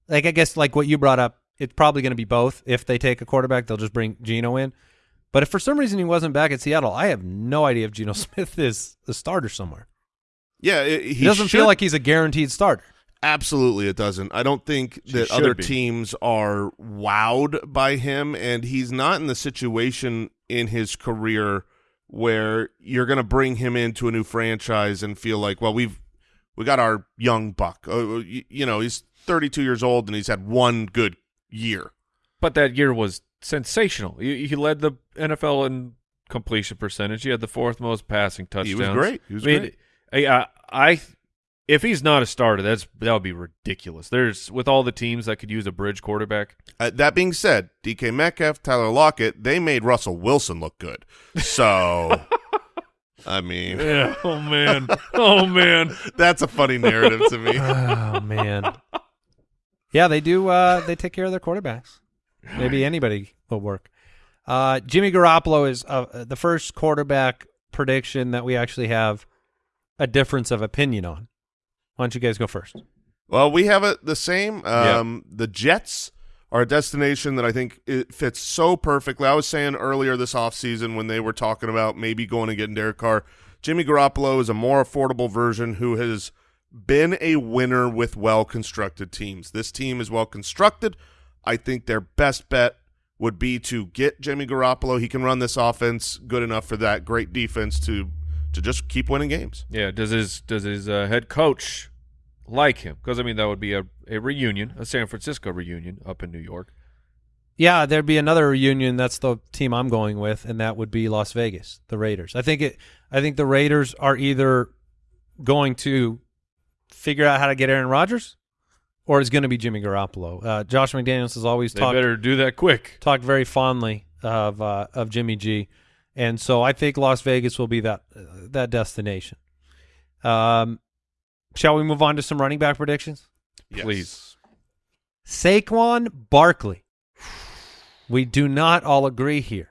like, I guess, like what you brought up, it's probably going to be both. If they take a quarterback, they'll just bring Geno in. But if for some reason he wasn't back at Seattle, I have no idea if Geno Smith is a starter somewhere. Yeah, it, he, He, doesn't feel like he's a guaranteed starter. Absolutely, it doesn't. I don't think She that other be. teams are wowed by him, and he's not in the situation in his career where you're going to bring him into a new franchise and feel like, well, we've we got our young buck. Uh, you, you know, he's 32 years old and he's had one good year. But that year was sensational. He, he led the NFL in completion percentage. He had the fourth most passing touchdowns. He was great. He was I mean, great. I, I, I, if he's not a starter, that's that would be ridiculous. There's with all the teams that could use a bridge quarterback. Uh, that being said, DK Metcalf, Tyler Lockett, they made Russell Wilson look good. So, I mean, Yeah. Oh man. oh man. that's a funny narrative to me. oh man. Yeah, they do. Uh, they take care of their quarterbacks. Maybe anybody will work. Uh, Jimmy Garoppolo is uh, the first quarterback prediction that we actually have a difference of opinion on. Why don't you guys go first? Well, we have it the same. Um, The Jets are a destination that I think it fits so perfectly. I was saying earlier this offseason when they were talking about maybe going and getting Derek Carr, Jimmy Garoppolo is a more affordable version who has been a winner with well-constructed teams. This team is well-constructed. I think their best bet would be to get Jimmy Garoppolo. He can run this offense good enough for that great defense to to just keep winning games. Yeah. Does his does his uh, head coach like him? Because I mean that would be a, a reunion, a San Francisco reunion up in New York. Yeah, there'd be another reunion. That's the team I'm going with, and that would be Las Vegas, the Raiders. I think it. I think the Raiders are either going to figure out how to get Aaron Rodgers, or it's going to be Jimmy Garoppolo. Uh, Josh McDaniels has always They talked better do that quick. talked very fondly of uh, of Jimmy G, and so I think Las Vegas will be that uh, that destination. Um, shall we move on to some running back predictions? Please. Saquon Barkley. We do not all agree here.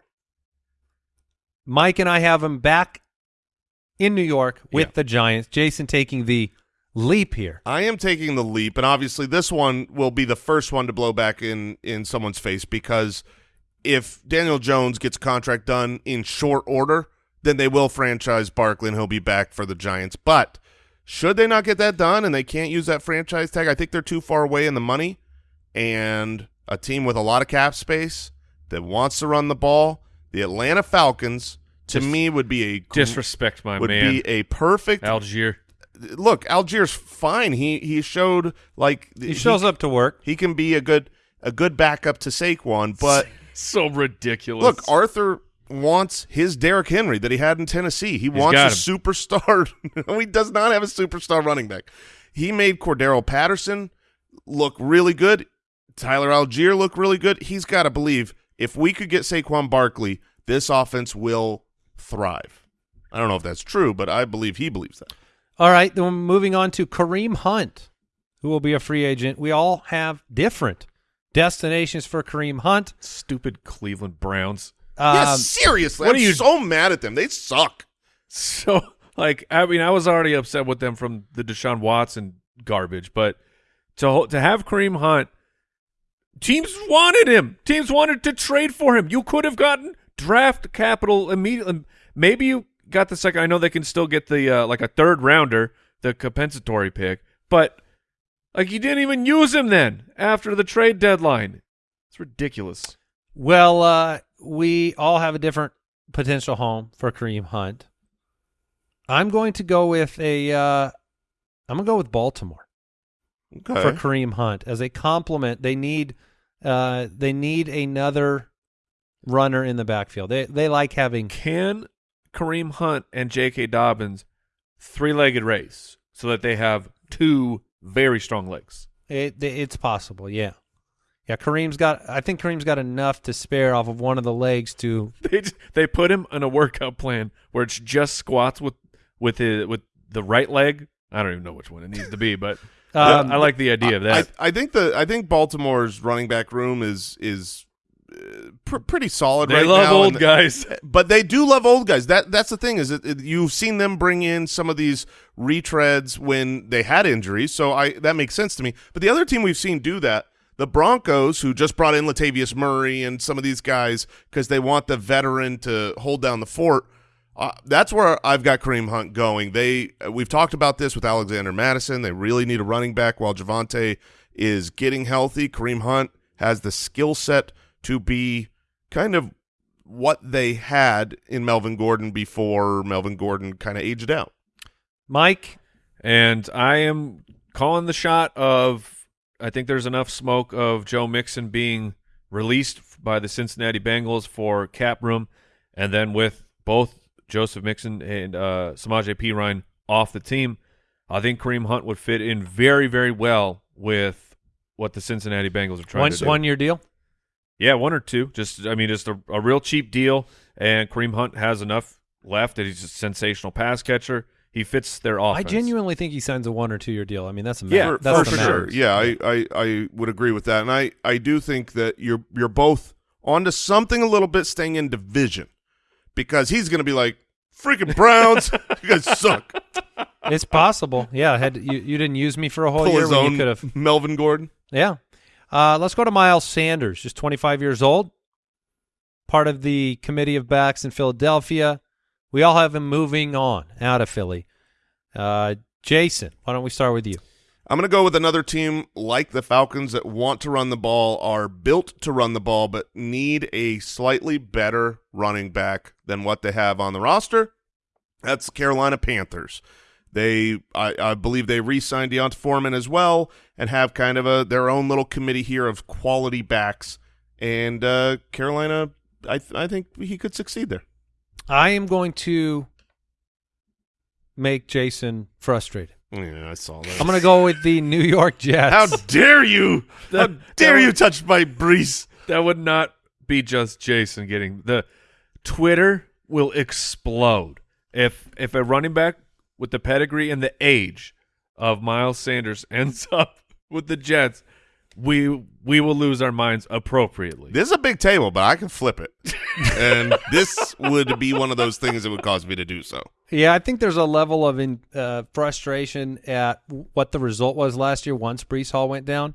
Mike and I have him back in New York with Yeah. the Giants. Jason taking the leap here. I am taking the leap, and obviously this one will be the first one to blow back in in someone's face because if Daniel Jones gets contract done in short order, then they will franchise Barkley and he'll be back for the Giants. But should they not get that done and they can't use that franchise tag, I think they're too far away in the money. And a team with a lot of cap space that wants to run the ball, the Atlanta Falcons, to Dis- me would be a Disrespect my would man. be a perfect Allgeier. look, Allgeier's fine. He he showed like He shows up to work. He can be a good a good backup to Saquon, but So ridiculous. look, Arthur wants his Derrick Henry that he had in Tennessee. He wants a him. superstar. no, he does not have a superstar running back. He made Cordarrelle Patterson look really good. Tyler Allgeier look really good. He's got to believe if we could get Saquon Barkley, this offense will thrive. I don't know if that's true, but I believe he believes that. All right, then we're moving on to Kareem Hunt, who will be a free agent. We all have different destinations for Kareem Hunt. Stupid Cleveland Browns. yeah, Um, seriously. what I'm are you- so mad at them. They suck. So, like, I mean, I was already upset with them from the Deshaun Watson garbage, but to to have Kareem Hunt, teams wanted him. Teams wanted to trade for him. You could have gotten draft capital immediately. Maybe you got the second. I know they can still get the uh, like a third rounder, the compensatory pick, but like you didn't even use him then after the trade deadline. It's ridiculous. Well, uh, we all have a different potential home for Kareem Hunt. I'm going to go with a. Uh, I'm gonna go with Baltimore Okay. for Kareem Hunt as a compliment. They need. Uh, they need another runner in the backfield. They they like having. Can Kareem Hunt and J.K. Dobbins three-legged race so that they have two very strong legs? It, it's possible. Yeah. Yeah, Kareem's got. I think Kareem's got enough to spare off of one of the legs to. They just, they put him in a workout plan where it's just squats with with his, with the right leg. I don't even know which one it needs to be, but Um, I, I like the idea of that. I, I think the I think Baltimore's running back room is is pr- pretty solid they right love now. old guys. but they do love old guys. That that's the thing is that it, you've seen them bring in some of these retreads when they had injuries, so I that makes sense to me. But the other team we've seen do that, the Broncos, who just brought in Latavius Murray and some of these guys because they want the veteran to hold down the fort. Uh, that's where I've got Kareem Hunt going. They we've talked about this with Alexander Mattison. They really need a running back while Javonte is getting healthy. Kareem Hunt has the skill set to be kind of what they had in Melvin Gordon before Melvin Gordon kind of aged out. Mike, And I am calling the shot of I think there's enough smoke of Joe Mixon being released by the Cincinnati Bengals for cap room, and then with both Joseph Mixon and uh, Samaje Perine off the team, I think Kareem Hunt would fit in very, very well with what the Cincinnati Bengals are trying one to do. one year deal. Yeah, one or two. Just I mean, just a, a real cheap deal. And Kareem Hunt has enough left that he's a sensational pass catcher. He fits their offense. I genuinely think he signs a one or two year deal. I mean, that's a Yeah, for, that's for the sure. Yeah, I, I I would agree with that, and I I do think that you're you're both onto something a little bit staying in division because he's going to be like freaking Browns. you guys suck. It's possible. Yeah, had you you didn't use me for a whole Pull year his when own you could have. Melvin Gordon. Yeah. Uh, let's go to Miles Sanders, just 25 years old, part of the committee of backs in Philadelphia. We all have him moving on out of Philly. Uh, Jason, why don't we start with you? I'm going to go with another team like the Falcons that want to run the ball, are built to run the ball, but need a slightly better running back than what they have on the roster. That's Carolina Panthers. They, I, I believe, they re-signed D'Onta Foreman as well, and have kind of a their own little committee here of quality backs. And uh, Carolina, I, th- I think he could succeed there. I am going to make Jason frustrated. Yeah, I saw that. I'm going to go with the New York Jets. How dare you? How dare you touch my Breece? That would not be just Jason getting the Twitter will explode if if a running back with the pedigree and the age of Miles Sanders ends up with the Jets. We we will lose our minds appropriately. This is a big table, but I can flip it. and this would be one of those things that would cause me to do so. Yeah, I think there's a level of in, uh, frustration at what the result was last year once Breece Hall went down.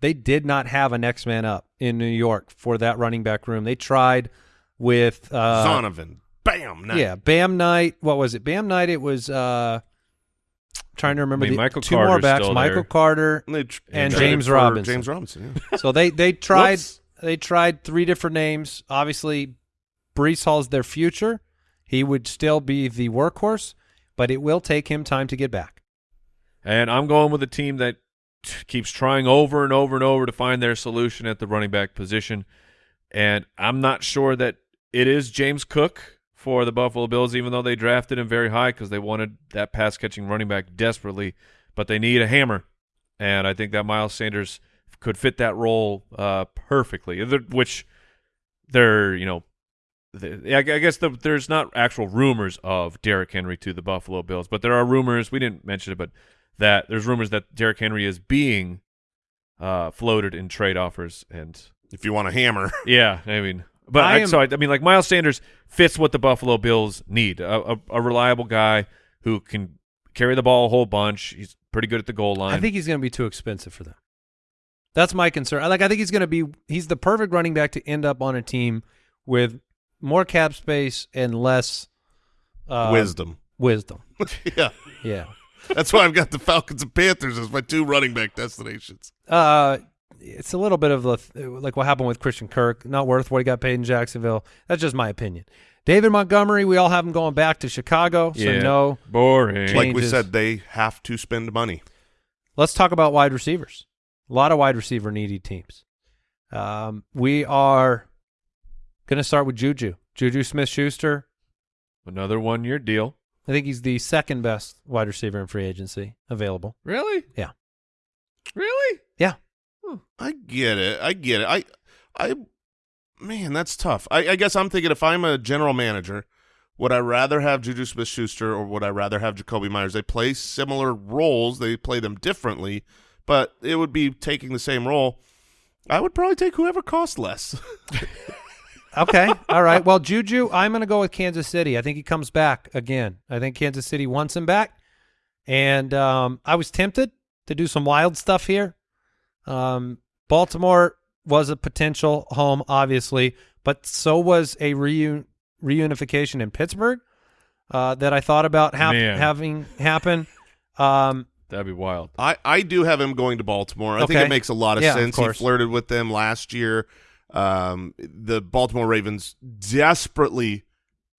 They did not have a next man up in New York for that running back room. They tried with uh, Zonovan. Bam. Nice. yeah, Bam Knight. What was it? Bam Knight. It was uh, trying to remember I mean, the Michael two more backs: Michael there. Carter. And, they tr- And James for Robinson. James Robinson. Yeah. So they they tried Whoops. they tried three different names. Obviously, Breece Hall's their future. He would still be the workhorse, but it will take him time to get back. And I'm going with a team that t- keeps trying over and over and over to find their solution at the running back position. And I'm not sure that it is James Cook for the Buffalo Bills, even though they drafted him very high because they wanted that pass catching running back desperately. But they need a hammer. And I think that Miles Sanders could fit that role uh, perfectly, which they're, you know, I guess the, there's not actual rumors of Derrick Henry to the Buffalo Bills, but there are rumors. We didn't mention it, but that there's rumors that Derrick Henry is being uh, floated in trade offers, and If you want a hammer. yeah, I mean, but I I, so I, I mean, like Miles Sanders fits what the Buffalo Bills need a, a, a reliable guy who can carry the ball a whole bunch. He's pretty good at the goal line. I think he's going to be too expensive for them. That's my concern. I Like I think he's going to be he's the perfect running back to end up on a team with more cap space and less uh, Wisdom. Wisdom. yeah. Yeah. That's why I've got the Falcons and Panthers as my two running back destinations. Uh, it's a little bit of the, like what happened with Christian Kirk. Not worth what he got paid in Jacksonville. That's just my opinion. David Montgomery, we all have him going back to Chicago, so Yeah. no. Boring. Like we said, they have to spend money. Let's talk about wide receivers. A lot of wide receiver needy teams. Um, we are going to start with Juju. Juju Smith Schuster. Another one year deal. I think he's the second best wide receiver in free agency available. Really? Yeah. Really? Yeah. I get it. I get it. I, I, man, that's tough. I, I guess I'm thinking if I'm a general manager, would I rather have Juju Smith-Schuster or would I rather have Jakobi Meyers? They play similar roles. They play them differently, but it would be taking the same role. I would probably take whoever costs less. Okay. All right. Well, Juju, I'm going to go with Kansas City. I think he comes back again. I think Kansas City wants him back. And um, I was tempted to do some wild stuff here. Um, Baltimore was a potential home, obviously, but so was a reun- reunification in Pittsburgh uh, that I thought about hap- Man. having happen. Um, That'd be wild. I, I do have him going to Baltimore. I think it makes a lot of Yeah, of sense. he flirted with them last year. Um, the Baltimore Ravens desperately,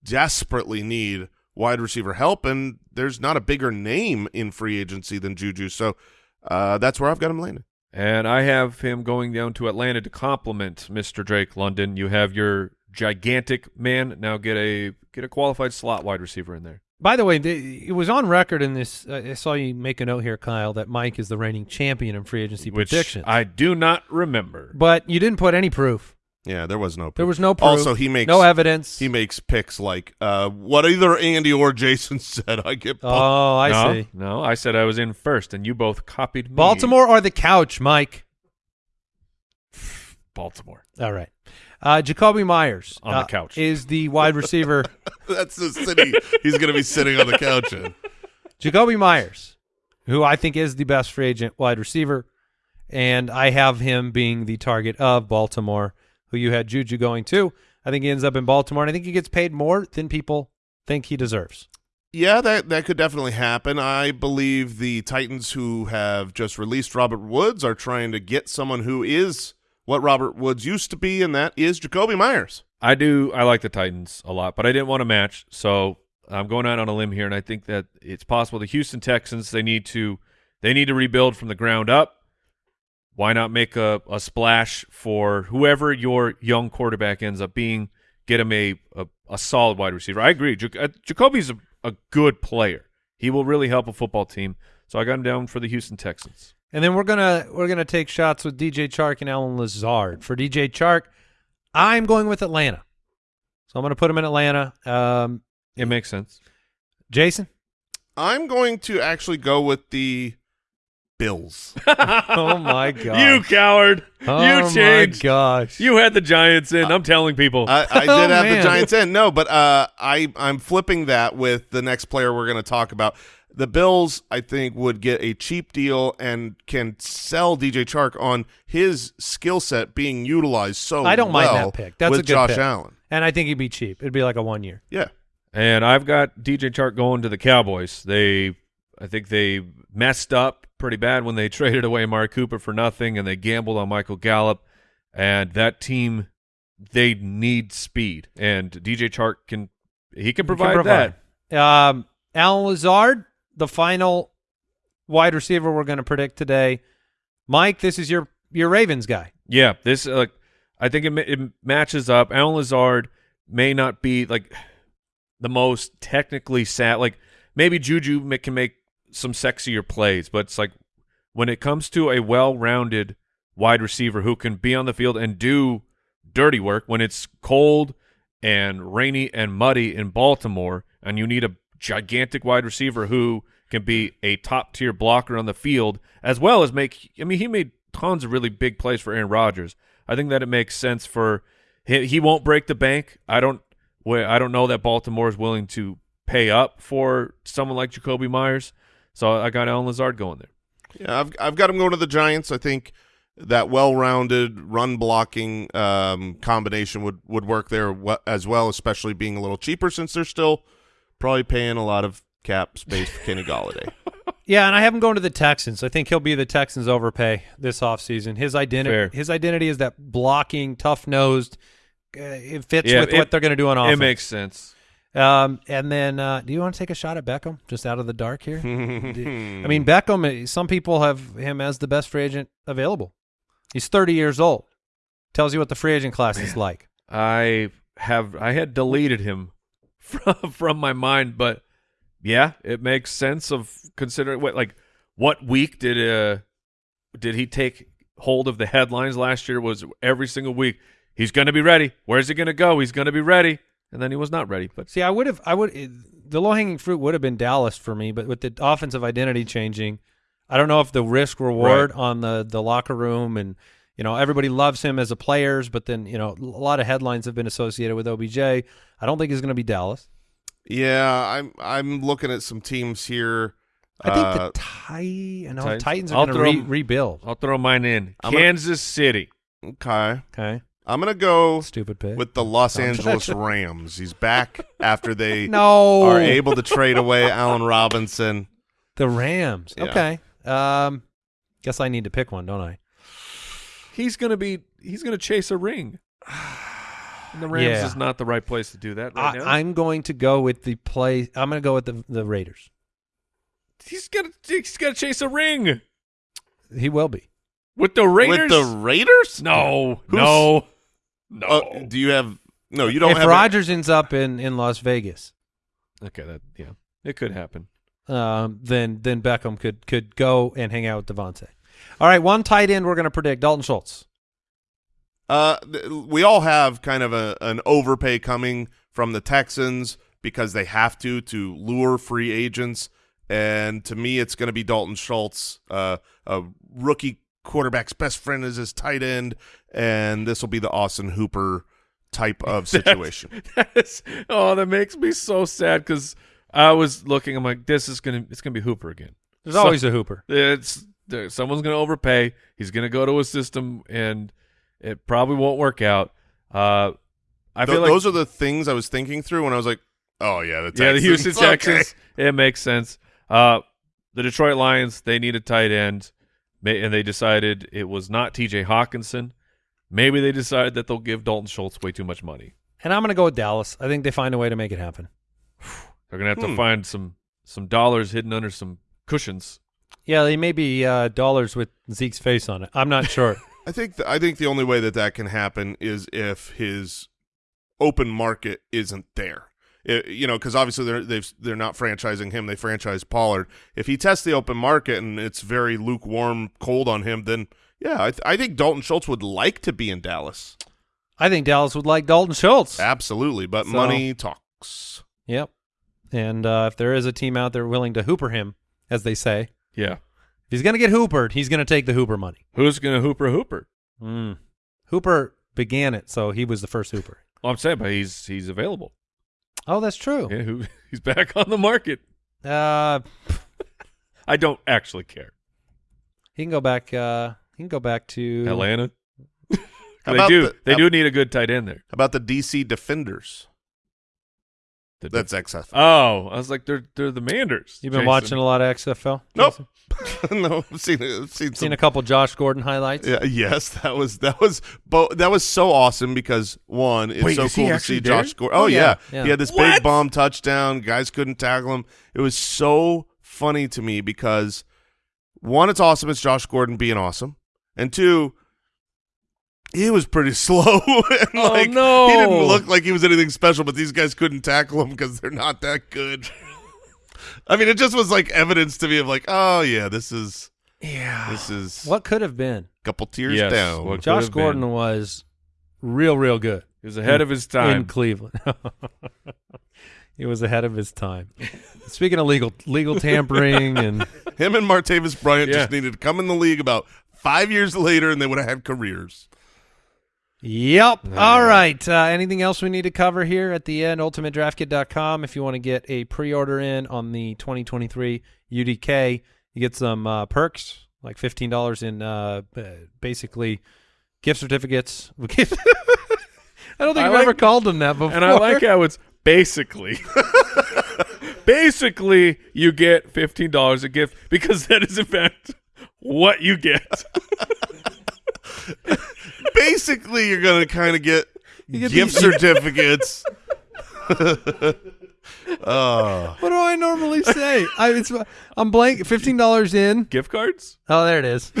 desperately need wide receiver help, and there's not a bigger name in free agency than Juju. So uh, that's where I've got him landing. And I have him going down to Atlanta to complement Mr. Drake London. You have your gigantic man. Now get a get a qualified slot wide receiver in there. By the way, the, it was on record in this. Uh, I saw you make a note here, Kyle, that Mike is the reigning champion in free agency Which. I do not remember. but you didn't put any proof. Yeah, there was no. There was no proof. Also, he makes no evidence. He makes picks like uh, what either Andy or Jason said. I get. pumped. oh, I no, see. No, I said I was in first, and you both copied me. Baltimore or the couch, Mike? Baltimore. All right. Uh, Jakobi Meyers On the uh, couch. is the wide receiver. That's the city he's going to be sitting on the couch in. Jakobi Meyers, who I think is the best free agent wide receiver, and I have him being the target of Baltimore, who you had Juju going to. I think he ends up in Baltimore, and I think he gets paid more than people think he deserves. Yeah, that that could definitely happen. I believe the Titans who have just released Robert Woods are trying to get someone who is what Robert Woods used to be, and that is Jakobi Meyers. I do. I like the Titans a lot, but I didn't want to match, so I'm going out on a limb here, and I think that it's possible the Houston Texans they need to they need to rebuild from the ground up. Why not make a, a splash for whoever your young quarterback ends up being? Get him a a, a solid wide receiver. I agree. Jac- uh, Jakobi's a, a good player. He will really help a football team. So I got him down for the Houston Texans. And then we're gonna we're gonna take shots with DJ Chark and Allen Lazard. For DJ Chark, I'm going with Atlanta, so I'm gonna put him in Atlanta. Um, It makes sense. Jason, I'm going to actually go with the Bills. oh my god, You coward! oh you my changed. gosh, You had the Giants in. I'm telling people. I, I did Oh, have man. the Giants in. No, but uh, I I'm flipping that with the next player we're going to talk about. The Bills, I think, would get a cheap deal and can sell DJ Chark on his skill set being utilized so. I don't mind that pick. That's with a good Josh pick. Allen. and I think he'd be cheap. It'd be like a one year. Yeah, And I've got DJ Chark going to the Cowboys. They, I think they messed up pretty bad when they traded away Mark Cooper for nothing, and they gambled on Michael Gallup. And that team, they need speed, and DJ Chark can he can provide, provide. that. Um, Allen Lazard, the final wide receiver we're going to predict today. Mike, this is your your Ravens guy. Yeah, this uh, like I think it, it matches up. Allen Lazard may not be like the most technically sad. Like maybe Juju can make some sexier plays, but it's like when it comes to a well-rounded wide receiver who can be on the field and do dirty work when it's cold and rainy and muddy in Baltimore, and you need a gigantic wide receiver who can be a top tier blocker on the field as well as make. I mean, he made tons of really big plays for Aaron Rodgers. I think that it makes sense for he, he won't break the bank. I don't. I don't know that Baltimore is willing to pay up for someone like Jakobi Meyers. So I got Allen Lazard going there. yeah. I've I've got him going to the Giants. I think that well-rounded run blocking um, combination would would work there as well, especially being a little cheaper since they're still probably paying a lot of cap space for Kenny Golladay. Yeah, and I have him going to the Texans. I think he'll be the Texans overpay this offseason. His identity Fair. his identity is that blocking, tough nosed, uh, it fits Yeah, with it- what they're going to do on offense. It makes sense. Um, and then, uh, do you want to take a shot at Beckham just out of the dark here? I mean, Beckham. uh, Some people have him as the best free agent available. He's 30 years old. Tells you what the free agent class is like. I have I had deleted him from from my mind, but yeah, it makes sense of considering what like what week did uh did he take hold of the headlines last year was every single week he's going to be ready. Where's he going to go? He's going to be ready. And then he was not ready. But See, I would have, I would, it- the low hanging fruit would have been Dallas for me, but with the offensive identity changing, I don't know if the risk reward Right. on the the locker room and you know everybody loves him as a players, but then you know a lot of headlines have been associated with OBJ. I don't think he's going to be Dallas. Yeah, I'm I'm looking at some teams here. I think Uh, the Ti- I know, Titans. Titans I'll are going to re- rebuild. I'll throw mine in. I'm gonna- Kansas City. okay, Okay, I'm gonna go stupid pick. with the Los Angeles Rams. He's back after they no, are able to trade away Allen Robinson. the Rams. Yeah. Okay, um, guess I need to pick one, don't I? He's going to be he's going to chase a ring. And the Rams Yeah. is not the right place to do that right now. I, I'm going to go with the play. I'm going to go with the the Raiders. he's going to he's going to chase a ring He will be. with the Raiders. With the Raiders? no, Who's- no, no. Uh, do you have? No, you don't if have. a- ends up in, in Las Vegas, okay, that yeah, it could happen. um, then then Beckham could could go and hang out with Davante. All right, one tight end we're going to predict Dalton Schultz. Uh, th- we all have kind of a an overpay coming from the Texans because they have to to lure free agents, and to me, it's going to be Dalton Schultz, uh, a rookie quarterback's best friend is his tight end, and this will be the Austin Hooper type of situation. That's, oh, that makes me so sad because I was looking. I'm like, this is gonna it's gonna be Hooper again. There's So- always a Hooper. It's there, someone's gonna overpay. He's gonna go to a system and it probably won't work out. Uh, I Th- feel like those are the things I was thinking through when I was like, "Oh yeah, the Texans. yeah, the Houston Okay. Texans. It makes sense. Uh, the Detroit Lions they need a tight end, and they decided it was not T.J. Hockenson. Maybe they decide that they'll give Dalton Schultz way too much money. And I'm going to go with Dallas. I think they find a way to make it happen. They're gonna have to Hmm. find some some dollars hidden under some cushions. Yeah, they may be uh, dollars with Zeke's face on it. I'm not sure. I think th- I think the only way that that can happen is if his open market isn't there. I- you know, because obviously they're they've they're not franchising him; they franchise Pollard. If he tests the open market and it's very lukewarm, cold on him, then yeah, I, th- I think Dalton Schultz would like to be in Dallas, I think Dallas would like Dalton Schultz. absolutely. But So- money talks. Yep. And uh, if there is a team out there willing to hooper him, as they say, Yeah, if he's going to get hoopered, he's going to take the hooper money. who's gonna Hooper Hooper? Mm. Hooper began it, so he was the first hooper. Well, I'm saying, but he's he's available. Oh, that's true. Yeah, who, he's back on the market. Uh, I don't actually care. he can go back. Uh, can go back to Atlanta. They do. the- they do need a good tight end there. How about the DC Defenders? The- That's XFL. oh, I was like, they're they're the Manders. You've been Jason. watching a lot of XFL. Nope. No, I've seen. I've seen, some Seen a couple Josh Gordon highlights. Yeah, yes, that was that was bo- that was so awesome because one, it's Wait, so cool to see there? Josh Gordon. Oh, Oh, yeah. yeah, yeah. he had this What? big bomb touchdown. Guys couldn't tackle him. It was so funny to me because one, it's awesome. It's Josh Gordon being awesome, and two, he was pretty slow. and Oh, like, no. he didn't look like he was anything special. But these guys couldn't tackle him because they're not that good. I mean, it just was like evidence to me of like, oh yeah, this is Yeah. this is What could have been? a couple tiers Yes, down. what- Could Josh have been. Gordon was real, real good He was ahead of his time in. Cleveland. he was ahead of his time. Speaking of legal legal tampering and Him and Martavis Bryant Yeah. just needed to come in the league about five years later, and they would have had careers. Yep. All right. Uh, anything else we need to cover here at the end? UltimateDraftKit.com. If you want to get a pre-order in on the 2023 UDK, you get some uh, perks like fifteen dollars in uh, uh, basically gift certificates. I don't think I I've like- ever called them that before. and I like how it's basically. basically, you get fifteen dollars a gift because that is in fact what you get. Basically, you're gonna kind of get get gift the- certificates. oh, What do I normally say? I, it's, I'm blank. Fifteen dollars in. Gift cards? Oh, there it is.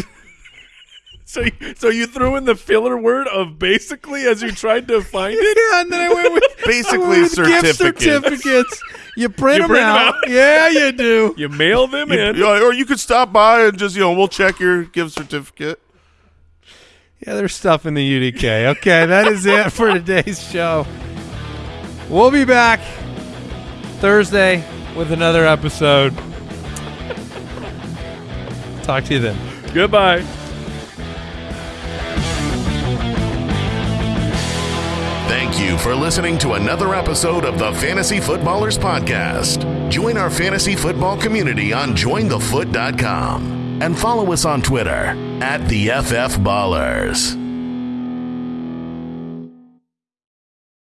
So, you- so you threw in the filler word of basically as you tried to find it? yeah, and then I went with basically went with gift certificates. certificates. You print You them print 'em out. out. Yeah, you do. You mail them You- in. you know, or you could stop by and just you know we'll check your gift certificate. Yeah, there's stuff in the UDK. Okay, that is it for today's show. We'll be back Thursday with another episode. Talk to you then. Goodbye. Thank you for listening to another episode of the Fantasy Footballers Podcast. Join our fantasy football community on jointhefoot.com and follow us on Twitter at the FF Ballers.